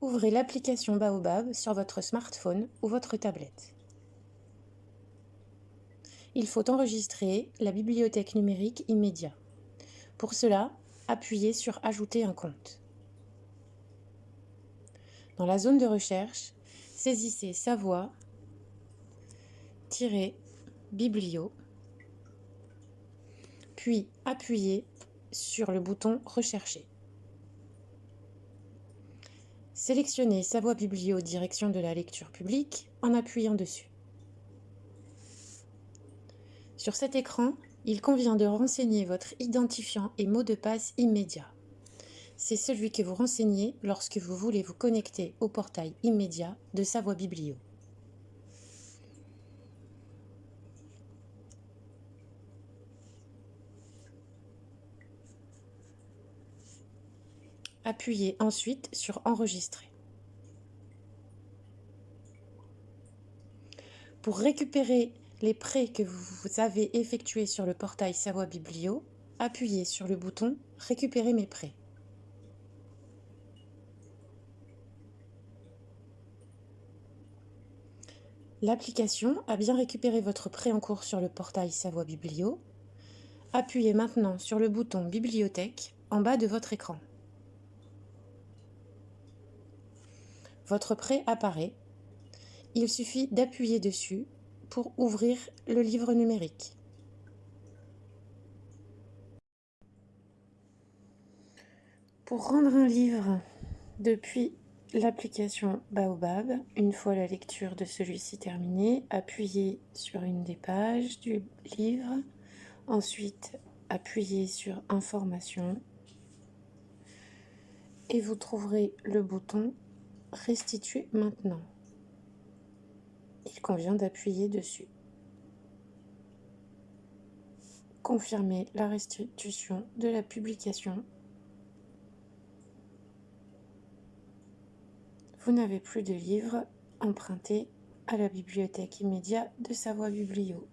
Ouvrez l'application Baobab sur votre smartphone ou votre tablette. Il faut enregistrer la bibliothèque numérique immédiat. Pour cela, appuyez sur Ajouter un compte. Dans la zone de recherche, saisissez Savoie biblio, puis appuyez sur le bouton Rechercher. Sélectionnez Savoie Biblio direction de la lecture publique en appuyant dessus. Sur cet écran, il convient de renseigner votre identifiant et mot de passe immédiat. C'est celui que vous renseignez lorsque vous voulez vous connecter au portail immédiat de Savoie Biblio. Appuyez ensuite sur Enregistrer. Pour récupérer les prêts que vous avez effectués sur le portail Savoie Biblio, appuyez sur le bouton Récupérer mes prêts. L'application a bien récupéré votre prêt en cours sur le portail Savoie Biblio. Appuyez maintenant sur le bouton Bibliothèque en bas de votre écran. Votre prêt apparaît. Il suffit d'appuyer dessus pour ouvrir le livre numérique. Pour rendre un livre depuis l'application Baobab, une fois la lecture de celui-ci terminée, appuyez sur une des pages du livre, ensuite appuyez sur Information et vous trouverez le bouton Restituer maintenant. Il convient d'appuyer dessus. Confirmer la restitution de la publication. Vous n'avez plus de livre emprunté à la bibliothèque immédiate de Savoie Biblio.